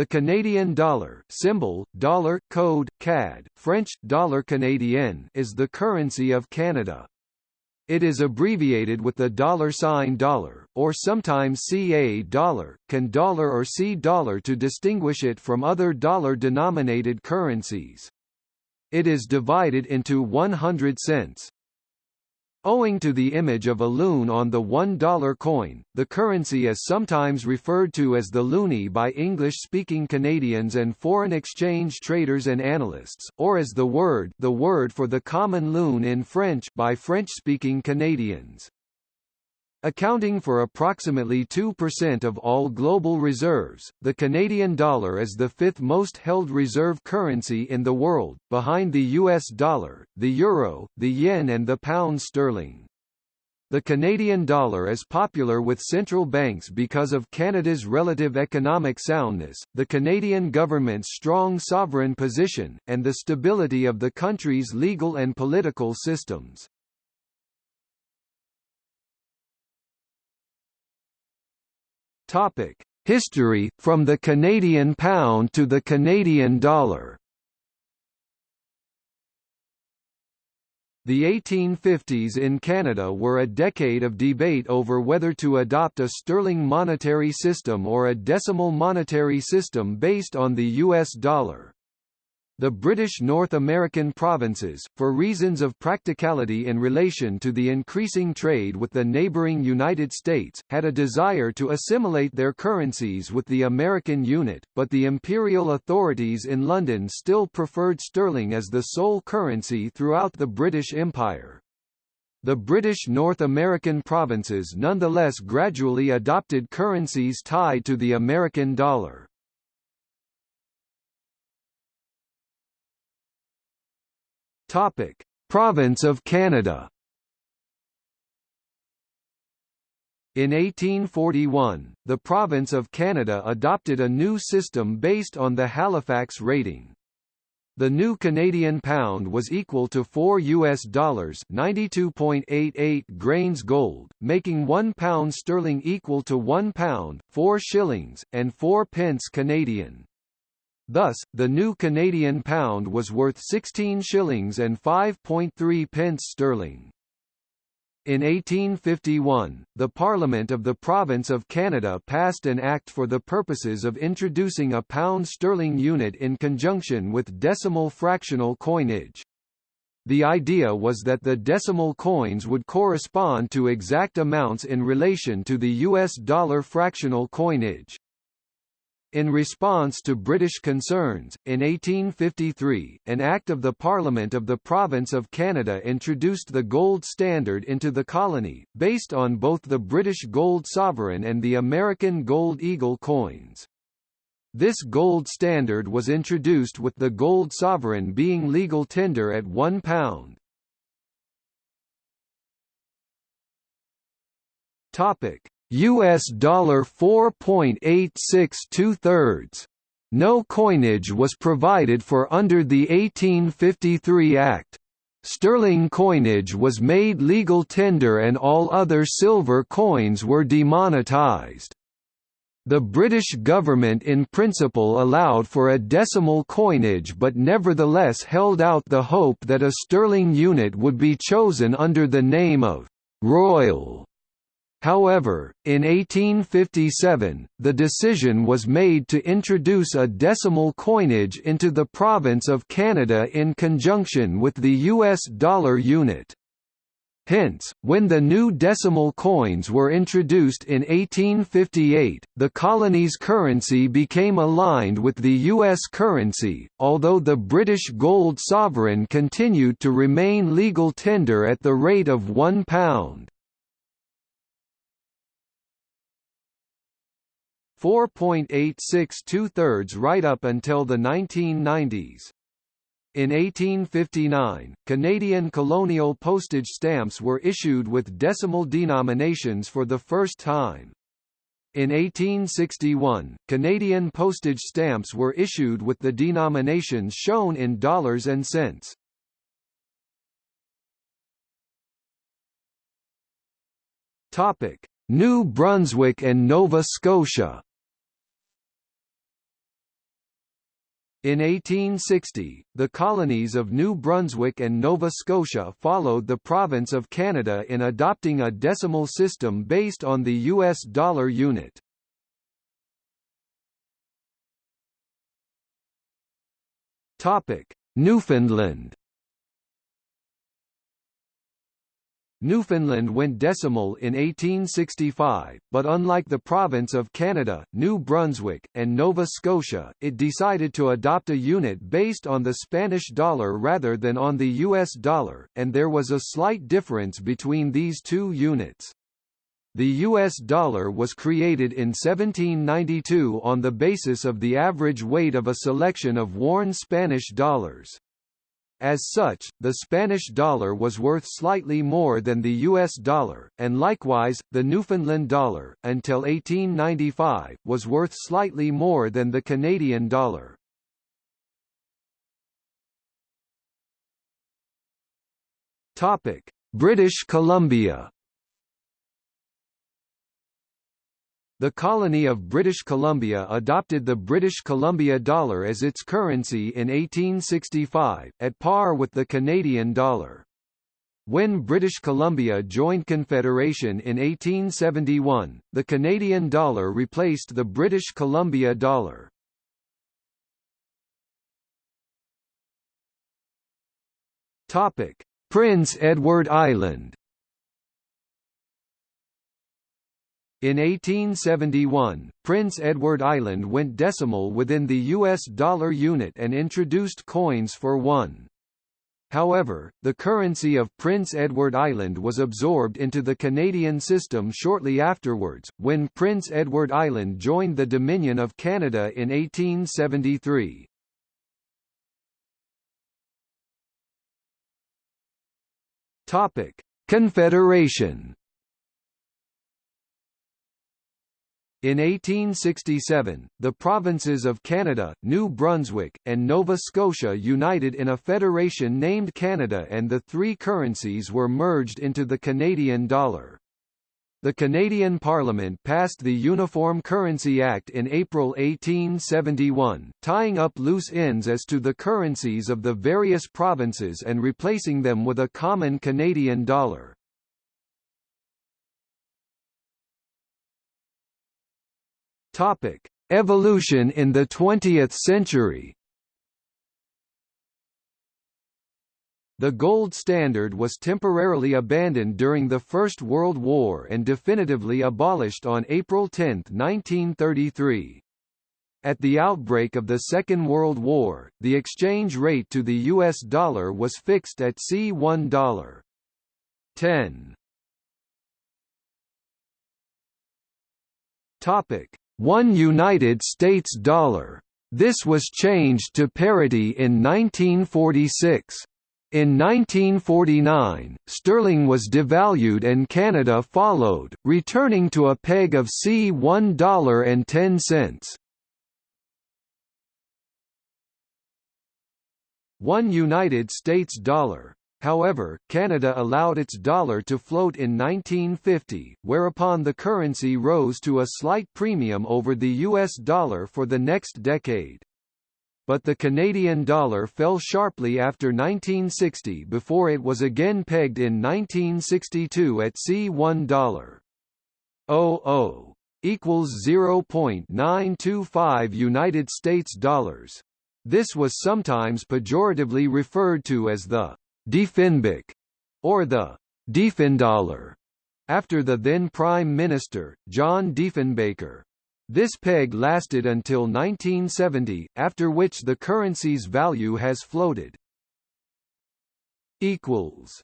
The Canadian dollar symbol, dollar, code, CAD, French, dollar canadien is the currency of Canada. It is abbreviated with the dollar sign dollar, or sometimes CA dollar, can dollar or C dollar to distinguish it from other dollar-denominated currencies. It is divided into 100 cents, Owing to the image of a loon on the $1 coin, the currency is sometimes referred to as the loonie by English-speaking Canadians and foreign exchange traders and analysts, or as the word the word for the common loon in French by French-speaking Canadians. Accounting for approximately 2% of all global reserves, the Canadian dollar is the fifth most held reserve currency in the world, behind the US dollar, the euro, the yen and the pound sterling. The Canadian dollar is popular with central banks because of Canada's relative economic soundness, the Canadian government's strong sovereign position, and the stability of the country's legal and political systems. Topic: History from the Canadian pound to the Canadian dollar. The 1850s in Canada were a decade of debate over whether to adopt a sterling monetary system or a decimal monetary system based on the US dollar. The British North American provinces, for reasons of practicality in relation to the increasing trade with the neighbouring United States, had a desire to assimilate their currencies with the American unit, but the imperial authorities in London still preferred sterling as the sole currency throughout the British Empire. The British North American provinces nonetheless gradually adopted currencies tied to the American dollar. Topic: Province of Canada. In 1841, the province of Canada adopted a new system based on the Halifax rating. The new Canadian pound was equal to 4 US dollars 92.88 grains gold, making 1 pound sterling equal to 1 pound, 4 shillings, and 4 pence Canadian. Thus, the new Canadian pound was worth 16 shillings and 5.3 pence sterling. In 1851, the Parliament of the Province of Canada passed an act for the purposes of introducing a pound sterling unit in conjunction with decimal fractional coinage. The idea was that the decimal coins would correspond to exact amounts in relation to the US dollar fractional coinage. In response to British concerns, in 1853, an Act of the Parliament of the Province of Canada introduced the gold standard into the colony, based on both the British gold sovereign and the American gold eagle coins. This gold standard was introduced with the gold sovereign being legal tender at £1. Topic: US dollar 4.86 thirds No coinage was provided for under the 1853 Act. Sterling coinage was made legal tender and all other silver coins were demonetized. The British government in principle allowed for a decimal coinage but nevertheless held out the hope that a sterling unit would be chosen under the name of «Royal» However, in 1857, the decision was made to introduce a decimal coinage into the province of Canada in conjunction with the US dollar unit. Hence, when the new decimal coins were introduced in 1858, the colony's currency became aligned with the U.S. currency, although the British gold sovereign continued to remain legal tender at the rate of £1. 4.86 two-thirds right up until the 1990s. In 1859, Canadian colonial postage stamps were issued with decimal denominations for the first time. In 1861, Canadian postage stamps were issued with the denominations shown in dollars and cents. Topic: New Brunswick and Nova Scotia In 1860, the colonies of New Brunswick and Nova Scotia followed the province of Canada in adopting a decimal system based on the US dollar unit. Newfoundland Newfoundland went decimal in 1865, but unlike the province of Canada, New Brunswick, and Nova Scotia, it decided to adopt a unit based on the Spanish dollar rather than on the US dollar, and there was a slight difference between these two units. The US dollar was created in 1792 on the basis of the average weight of a selection of worn Spanish dollars. As such, the Spanish dollar was worth slightly more than the US dollar, and likewise, the Newfoundland dollar, until 1895, was worth slightly more than the Canadian dollar. British Columbia The colony of British Columbia adopted the British Columbia dollar as its currency in 1865, at par with the Canadian dollar. When British Columbia joined Confederation in 1871, the Canadian dollar replaced the British Columbia dollar. Prince Edward Island In 1871, Prince Edward Island went decimal within the US dollar unit and introduced coins for one. However, the currency of Prince Edward Island was absorbed into the Canadian system shortly afterwards, when Prince Edward Island joined the Dominion of Canada in 1873. Confederation In 1867, the provinces of Canada, New Brunswick, and Nova Scotia united in a federation named Canada and the three currencies were merged into the Canadian dollar. The Canadian Parliament passed the Uniform Currency Act in April 1871, tying up loose ends as to the currencies of the various provinces and replacing them with a common Canadian dollar. Topic: Evolution in the 20th century. The gold standard was temporarily abandoned during the First World War and definitively abolished on April 10, 1933. At the outbreak of the Second World War, the exchange rate to the US dollar was fixed at C$1. 10. Topic: one United States dollar. This was changed to parity in 1946. In 1949, sterling was devalued and Canada followed, returning to a peg of C$1.10. One United States dollar However, Canada allowed its dollar to float in 1950, whereupon the currency rose to a slight premium over the US dollar for the next decade. But the Canadian dollar fell sharply after 1960 before it was again pegged in 1962 at C1 dollar. 00 equals 0.925 United States dollars. This was sometimes pejoratively referred to as the Diefenbuck, or the Diefendollar, after the then Prime Minister, John Diefenbaker. This peg lasted until 1970, after which the currency's value has floated. Equals.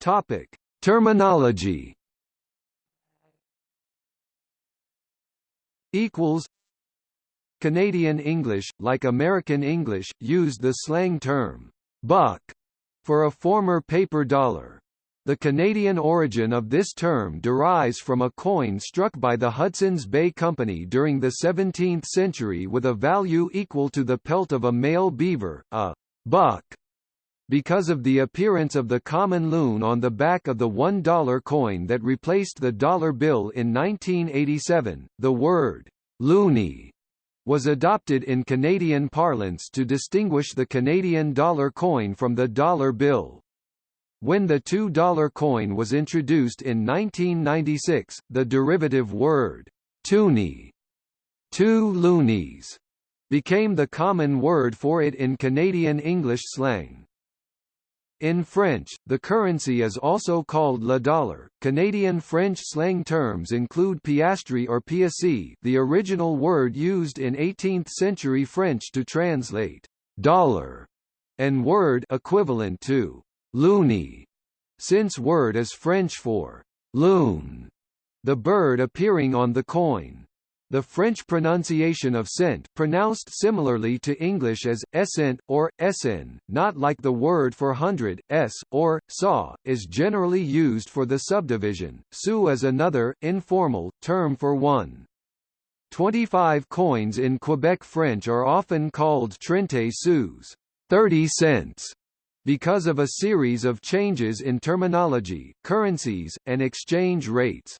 Topic: Terminology. Equals Canadian English, like American English, used the slang term, buck, for a former paper dollar. The Canadian origin of this term derives from a coin struck by the Hudson's Bay Company during the 17th century with a value equal to the pelt of a male beaver, a buck. Because of the appearance of the common loon on the back of the $1 coin that replaced the dollar bill in 1987, the word loonie was adopted in Canadian parlance to distinguish the Canadian dollar coin from the dollar bill. When the $2 coin was introduced in 1996, the derivative word, toonie, two loonies, became the common word for it in Canadian English slang. In French, the currency is also called le dollar. Canadian French slang terms include piastre or piasse, the original word used in 18th-century French to translate dollar, and word equivalent to loonie, since word is French for loon, the bird appearing on the coin. The French pronunciation of cent pronounced similarly to English as essent or essen, not like the word for hundred, s, or saw, is generally used for the subdivision. Sou is another, informal, term for one. 25 coins in Quebec French are often called trente sous, 30 cents, because of a series of changes in terminology, currencies, and exchange rates.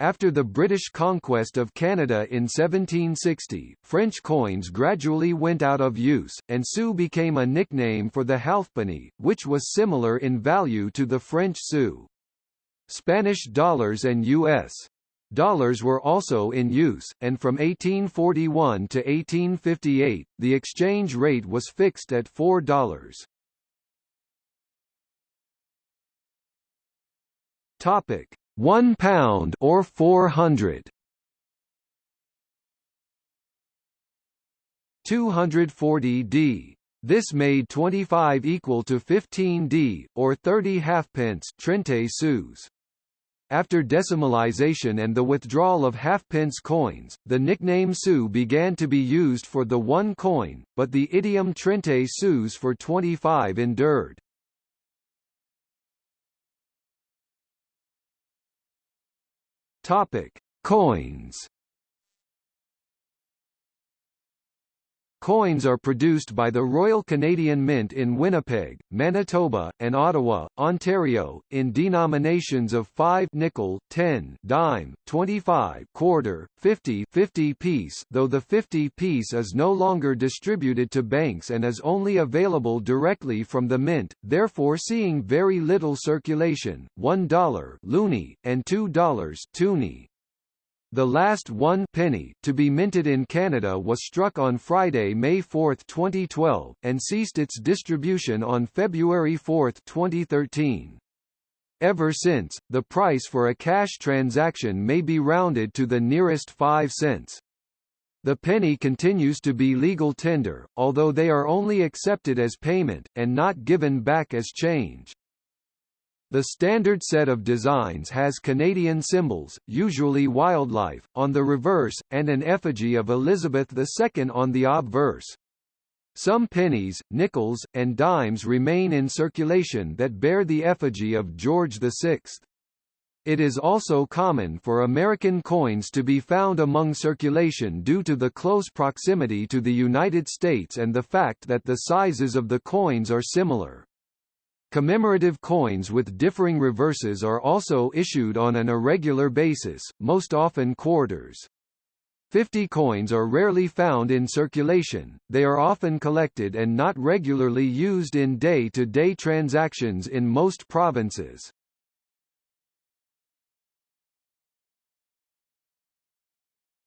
After the British conquest of Canada in 1760, French coins gradually went out of use, and sou became a nickname for the halfpenny, which was similar in value to the French sou. Spanish dollars and U.S. Dollars were also in use, and from 1841 to 1858, the exchange rate was fixed at $4. Topic: 1 pound or 400. 240 d. This made 25 equal to 15 d, or 30 halfpence trente sous. After decimalization and the withdrawal of halfpence coins, the nickname sou began to be used for the one coin, but the idiom trente sous for 25 endured. Topic: Coins. Coins are produced by the Royal Canadian Mint in Winnipeg, Manitoba, and Ottawa, Ontario, in denominations of 5 nickel, 10 dime, 25 quarter, 50 50 piece though the 50 piece is no longer distributed to banks and is only available directly from the mint, therefore seeing very little circulation, $1 loonie, and $2 toonie. The last one penny to be minted in Canada was struck on Friday, May 4, 2012, and ceased its distribution on February 4, 2013. Ever since, the price for a cash transaction may be rounded to the nearest 5 cents. The penny continues to be legal tender, although they are only accepted as payment, and not given back as change. The standard set of designs has Canadian symbols, usually wildlife, on the reverse, and an effigy of Elizabeth II on the obverse. Some pennies, nickels, and dimes remain in circulation that bear the effigy of George VI. It is also common for American coins to be found among circulation due to the close proximity to the United States and the fact that the sizes of the coins are similar. Commemorative coins with differing reverses are also issued on an irregular basis, most often quarters. 50 coins are rarely found in circulation, they are often collected and not regularly used in day-to-day -day transactions in most provinces.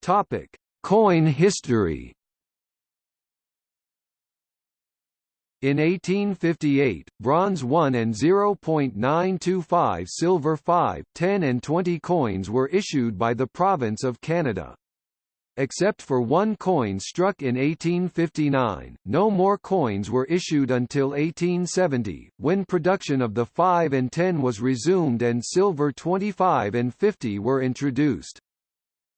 Topic. Coin history In 1858, bronze 1 and 0.925 silver 5, 10 and 20 coins were issued by the province of Canada. Except for one coin struck in 1859, no more coins were issued until 1870, when production of the 5 and 10 was resumed and silver 25 and 50 were introduced.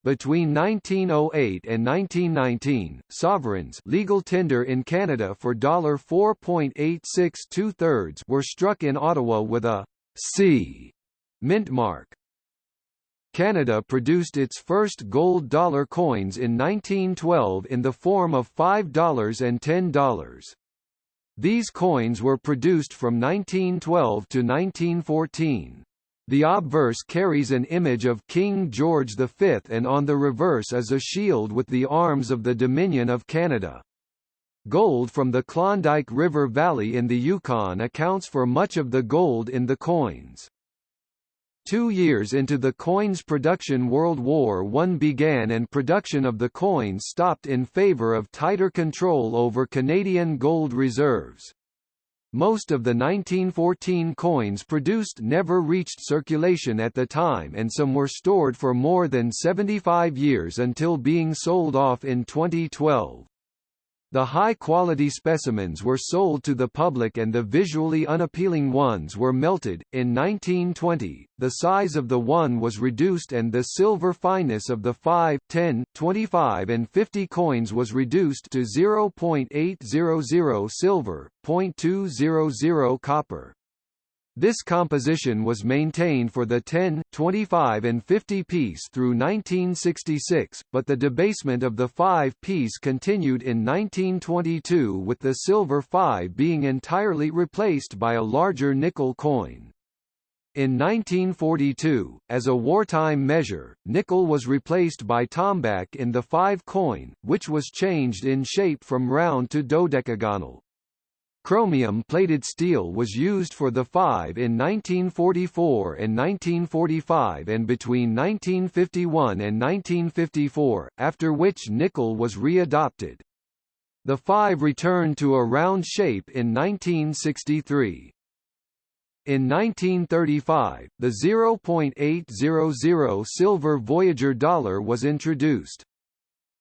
Between 1908 and 1919, sovereigns legal tender in Canada for $4.86 were struck in Ottawa with a C mint mark. Canada produced its first gold dollar coins in 1912 in the form of $5 and $10. These coins were produced from 1912 to 1914. The obverse carries an image of King George V and on the reverse is a shield with the arms of the Dominion of Canada. Gold from the Klondike River Valley in the Yukon accounts for much of the gold in the coins. Two years into the coin's production World War I began and production of the coins stopped in favour of tighter control over Canadian gold reserves. Most of the 1914 coins produced never reached circulation at the time and some were stored for more than 75 years until being sold off in 2012. The high-quality specimens were sold to the public and the visually unappealing ones were melted. In 1920, the size of the one was reduced and the silver fineness of the 5, 10, 25 and 50 coins was reduced to 0.800 silver, 0.200 copper. This composition was maintained for the 10, 25 and 50 piece through 1966, but the debasement of the 5 piece continued in 1922 with the silver 5 being entirely replaced by a larger nickel coin. In 1942, as a wartime measure, nickel was replaced by tombak in the 5 coin, which was changed in shape from round to dodecagonal. Chromium-plated steel was used for the 5 in 1944 and 1945 and between 1951 and 1954, after which nickel was readopted. The 5 returned to a round shape in 1963. In 1935, the 0.800 silver Voyageur dollar was introduced.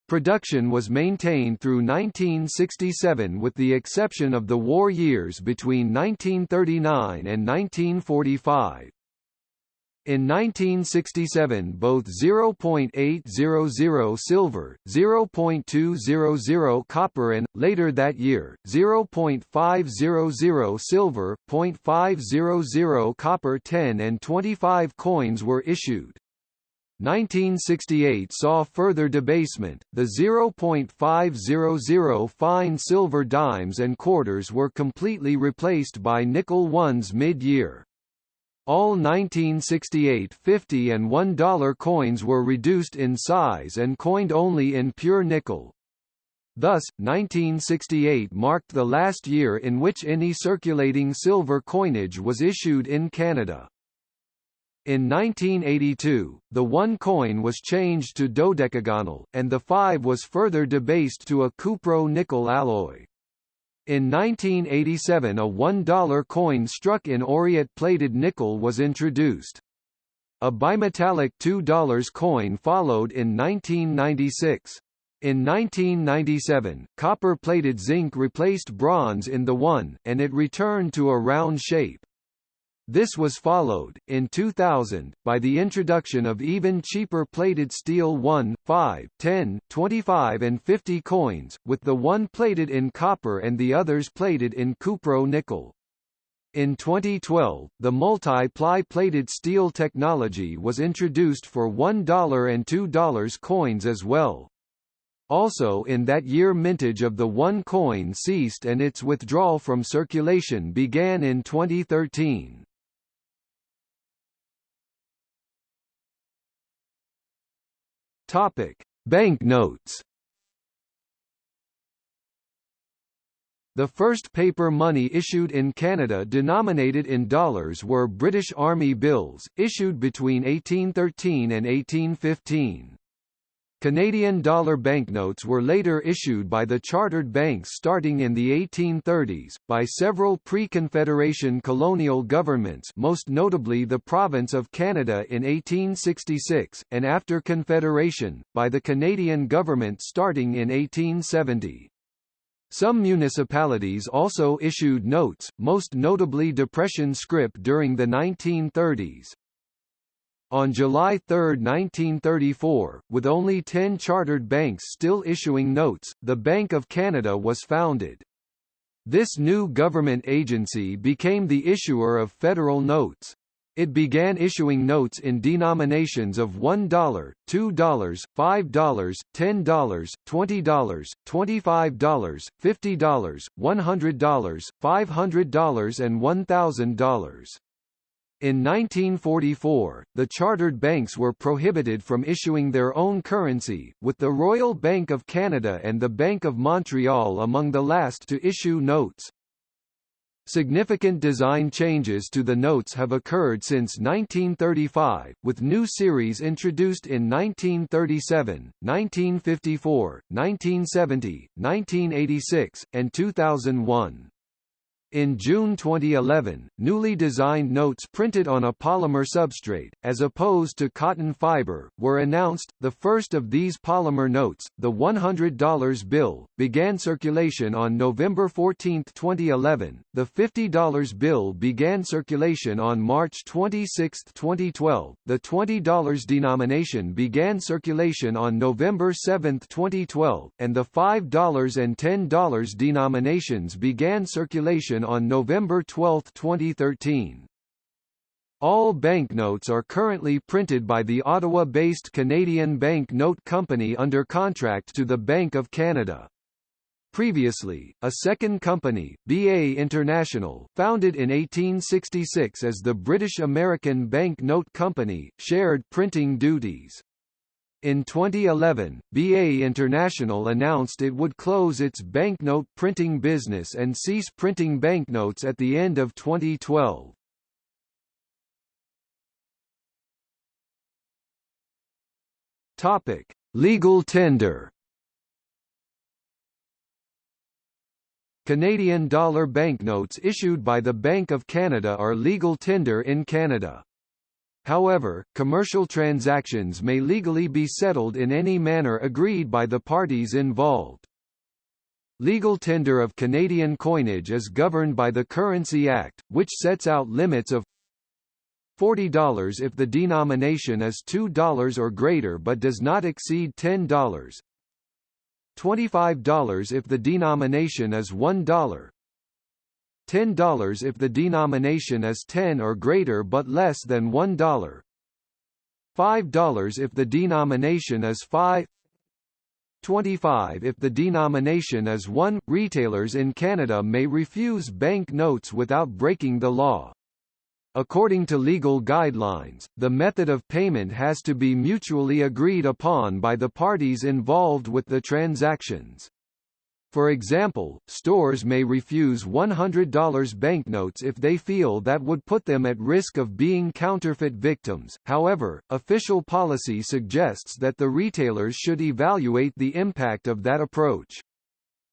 Production was maintained through 1967 with the exception of the war years between 1939 and 1945. In 1967 both 0.800 silver, 0.200 copper and, later that year, 0.500 silver, 0.500 copper 10 and 25 coins were issued. 1968 saw further debasement, the 0.500 fine silver dimes and quarters were completely replaced by nickel ones mid-year. All 1968 50 and $1 coins were reduced in size and coined only in pure nickel. Thus, 1968 marked the last year in which any circulating silver coinage was issued in Canada. In 1982, the one coin was changed to dodecagonal, and the 5 was further debased to a cupro-nickel alloy. In 1987 a $1 coin struck in aureate-plated nickel was introduced. A bimetallic $2 coin followed in 1996. In 1997, copper-plated zinc replaced bronze in the one, and it returned to a round shape. This was followed, in 2000, by the introduction of even cheaper plated steel 1, 5, 10, 25 and 50 coins, with the one plated in copper and the others plated in cupro-nickel. In 2012, the multi-ply plated steel technology was introduced for $1 and $2 coins as well. Also in that year mintage of the one coin ceased and its withdrawal from circulation began in 2013. Topic: Banknotes. The first paper money issued in Canada denominated in dollars were British Army bills, issued between 1813 and 1815. Canadian dollar banknotes were later issued by the chartered banks starting in the 1830s, by several pre-Confederation colonial governments most notably the Province of Canada in 1866, and after Confederation, by the Canadian government starting in 1870. Some municipalities also issued notes, most notably Depression scrip during the 1930s. On July 3, 1934, with only 10 chartered banks still issuing notes, the Bank of Canada was founded. This new government agency became the issuer of federal notes. It began issuing notes in denominations of $1, $2, $5, $10, $20, $25, $50, $100, $500 and $1,000. In 1944, the chartered banks were prohibited from issuing their own currency, with the Royal Bank of Canada and the Bank of Montreal among the last to issue notes. Significant design changes to the notes have occurred since 1935, with new series introduced in 1937, 1954, 1970, 1986, and 2001. In June 2011, newly designed notes printed on a polymer substrate, as opposed to cotton fiber, were announced. The first of these polymer notes, the $100 bill, began circulation on November 14, 2011. The $50 bill began circulation on March 26, 2012. The $20 denomination began circulation on November 7, 2012, and the $5 and $10 denominations began circulation on November 12, 2013. All banknotes are currently printed by the Ottawa-based Canadian Bank Note Company under contract to the Bank of Canada. Previously, a second company, BA International, founded in 1866 as the British American Bank Note Company, shared printing duties. In 2011, BA International announced it would close its banknote printing business and cease printing banknotes at the end of 2012. Topic: Legal tender. Canadian dollar banknotes issued by the Bank of Canada are legal tender in Canada. However, commercial transactions may legally be settled in any manner agreed by the parties involved. Legal tender of Canadian coinage is governed by the Currency Act, which sets out limits of $40 if the denomination is $2 or greater but does not exceed $10, $25 if the denomination is $1, $10 if the denomination is 10 or greater but less than $1. $5 if the denomination is 5 25 if the denomination is 1. Retailers in Canada may refuse bank notes without breaking the law. According to legal guidelines, the method of payment has to be mutually agreed upon by the parties involved with the transactions. For example, stores may refuse $100 banknotes if they feel that would put them at risk of being counterfeit victims. However, official policy suggests that the retailers should evaluate the impact of that approach.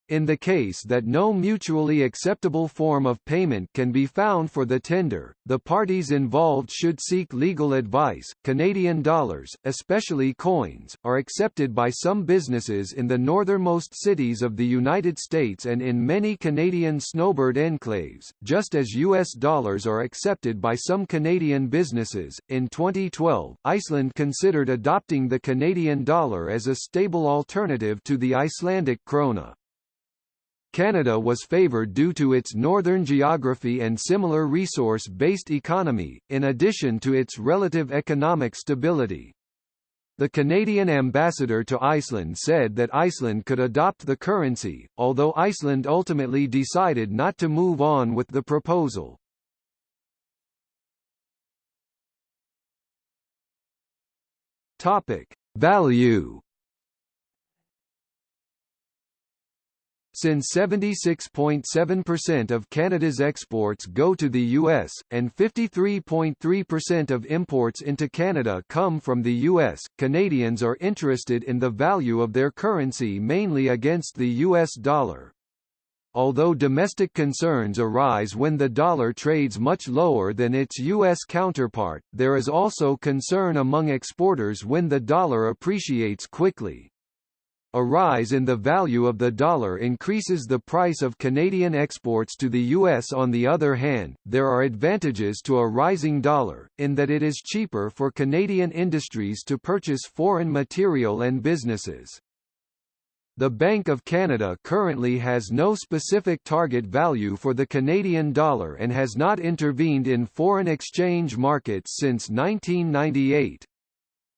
In the case that no mutually acceptable form of payment can be found for the tender, the parties involved should seek legal advice. Canadian dollars, especially coins, are accepted by some businesses in the northernmost cities of the United States and in many Canadian snowbird enclaves, just as US dollars are accepted by some Canadian businesses. In 2012, Iceland considered adopting the Canadian dollar as a stable alternative to the Icelandic krona. Canada was favoured due to its northern geography and similar resource-based economy, in addition to its relative economic stability. The Canadian ambassador to Iceland said that Iceland could adopt the currency, although Iceland ultimately decided not to move on with the proposal. Topic: Value Since 76.7% of Canada's exports go to the U.S., and 53.3% of imports into Canada come from the U.S., Canadians are interested in the value of their currency mainly against the U.S. dollar. Although domestic concerns arise when the dollar trades much lower than its U.S. counterpart, there is also concern among exporters when the dollar appreciates quickly. A rise in the value of the dollar increases the price of Canadian exports to the U.S. On the other hand, there are advantages to a rising dollar, in that it is cheaper for Canadian industries to purchase foreign material and businesses. The Bank of Canada currently has no specific target value for the Canadian dollar and has not intervened in foreign exchange markets since 1998.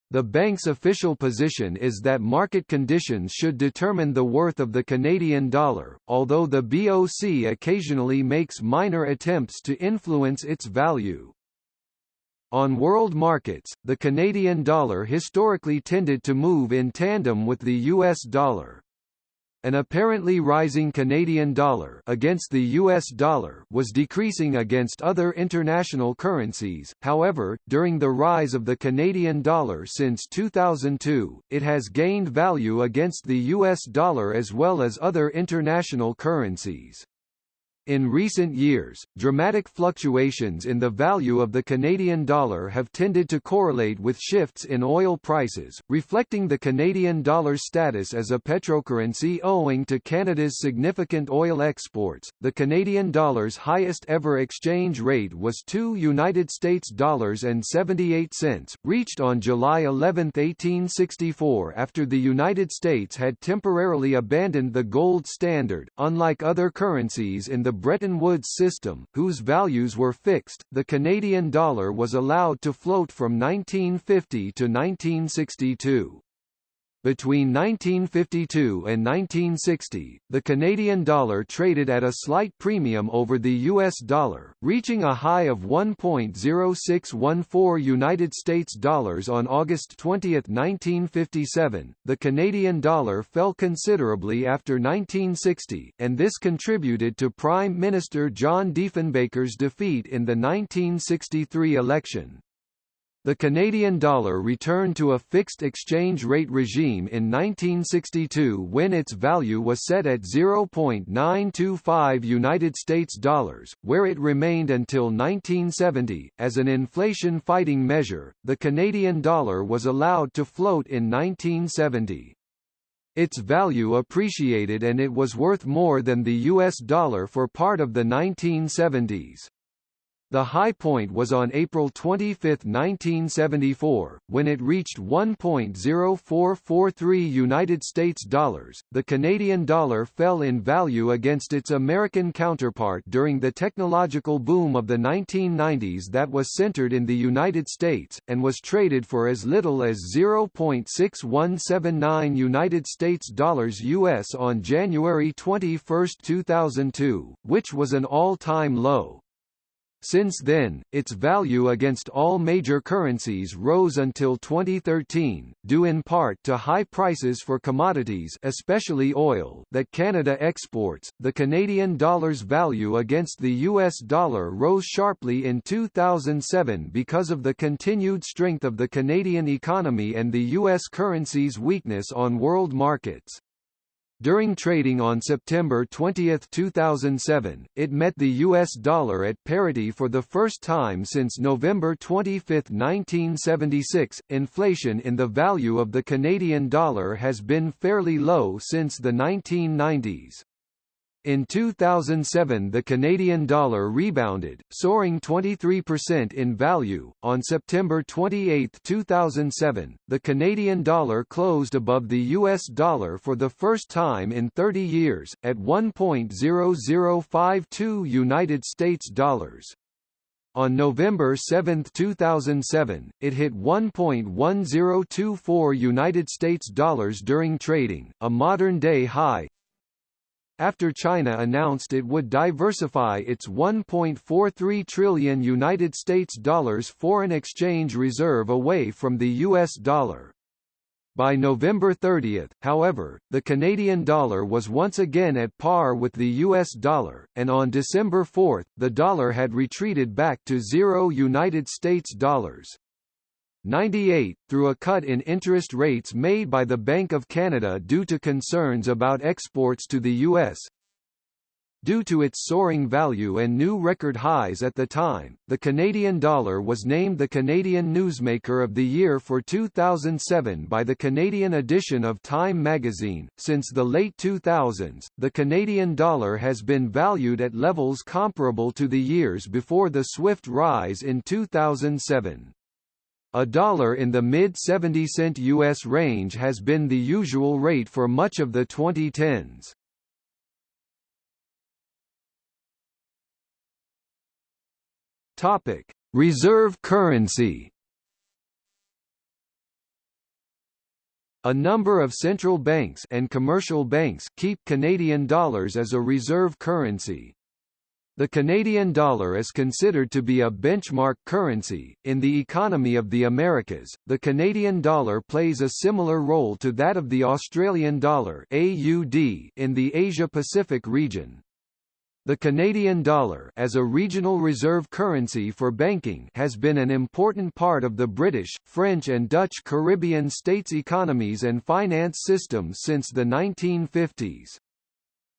The bank's official position is that market conditions should determine the worth of the Canadian dollar, although the BOC occasionally makes minor attempts to influence its value. On world markets, the Canadian dollar historically tended to move in tandem with the US dollar. An apparently rising Canadian dollar against the US dollar was decreasing against other international currencies. However, during the rise of the Canadian dollar since 2002, it has gained value against the US dollar as well as other international currencies. In recent years, dramatic fluctuations in the value of the Canadian dollar have tended to correlate with shifts in oil prices, reflecting the Canadian dollar's status as a petrocurrency owing to Canada's significant oil exports. The Canadian dollar's highest ever exchange rate was 2 United States dollars and 78 cents, reached on July 11, 1864 after the United States had temporarily abandoned the gold standard. Unlike other currencies in the Bretton Woods system, whose values were fixed, the Canadian dollar was allowed to float from 1950 to 1962. Between 1952 and 1960, the Canadian dollar traded at a slight premium over the US dollar, reaching a high of 1.0614 United States dollars on August 20, 1957. The Canadian dollar fell considerably after 1960, and this contributed to Prime Minister John Diefenbaker's defeat in the 1963 election. The Canadian dollar returned to a fixed exchange rate regime in 1962 when its value was set at 0.925 United States dollars, where it remained until 1970. As an inflation fighting measure, the Canadian dollar was allowed to float in 1970. Its value appreciated and it was worth more than the US dollar for part of the 1970s. The high point was on April 25, 1974, when it reached 1.0443 United States dollars. The Canadian dollar fell in value against its American counterpart during the technological boom of the 1990s that was centered in the United States and was traded for as little as 0.6179 United States dollars US on January 21, 2002, which was an all-time low. Since then, its value against all major currencies rose until 2013, due in part to high prices for commodities, especially oil, that Canada exports. The Canadian dollar's value against the US dollar rose sharply in 2007 because of the continued strength of the Canadian economy and the US currency's weakness on world markets. During trading on September 20, 2007, it met the US dollar at parity for the first time since November 25, 1976. Inflation in the value of the Canadian dollar has been fairly low since the 1990s. In 2007 the Canadian dollar rebounded, soaring 23% in value. On September 28, 2007, the Canadian dollar closed above the US dollar for the first time in 30 years, at 1.0052 United States dollars. On November 7, 2007, it hit 1.1024 United States dollars during trading, a modern-day high, after China announced it would diversify its 1.43 trillion United States dollars foreign exchange reserve away from the US dollar. By November 30, however, the Canadian dollar was once again at par with the US dollar, and on December 4, the dollar had retreated back to zero United States dollars. 98, through a cut in interest rates made by the Bank of Canada due to concerns about exports to the U.S. Due to its soaring value and new record highs at the time, the Canadian dollar was named the Canadian Newsmaker of the Year for 2007 by the Canadian edition of Time magazine. Since the late 2000s, the Canadian dollar has been valued at levels comparable to the years before the swift rise in 2007. A dollar in the mid-70 cent U.S. range has been the usual rate for much of the 2010s. Topic: Reserve currency. A number of central banks and commercial banks keep Canadian dollars as a reserve currency. The Canadian dollar is considered to be a benchmark currency. In the economy of the Americas, the Canadian dollar plays a similar role to that of the Australian dollar (AUD) in the Asia-Pacific region. The Canadian dollar as a regional reserve currency for banking has been an important part of the British, French and Dutch Caribbean states' economies and finance systems since the 1950s.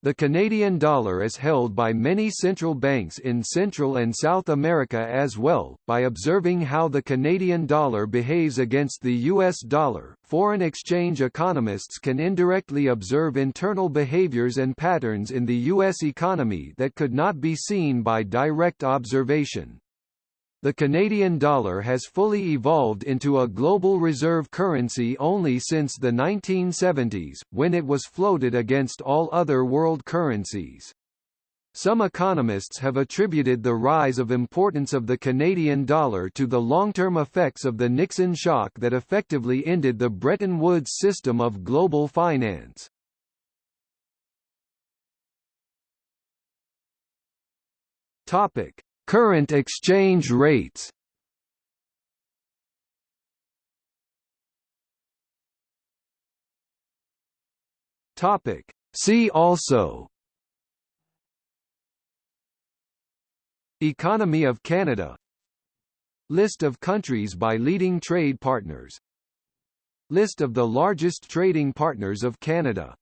The Canadian dollar is held by many central banks in Central and South America as well. By observing how the Canadian dollar behaves against the US dollar, foreign exchange economists can indirectly observe internal behaviors and patterns in the US economy that could not be seen by direct observation. The Canadian dollar has fully evolved into a global reserve currency only since the 1970s, when it was floated against all other world currencies. Some economists have attributed the rise of importance of the Canadian dollar to the long-term effects of the Nixon shock that effectively ended the Bretton Woods system of global finance. Topic: Current exchange rates. Topic. See also. Economy of Canada. List of countries by leading trade partners. List of the largest trading partners of Canada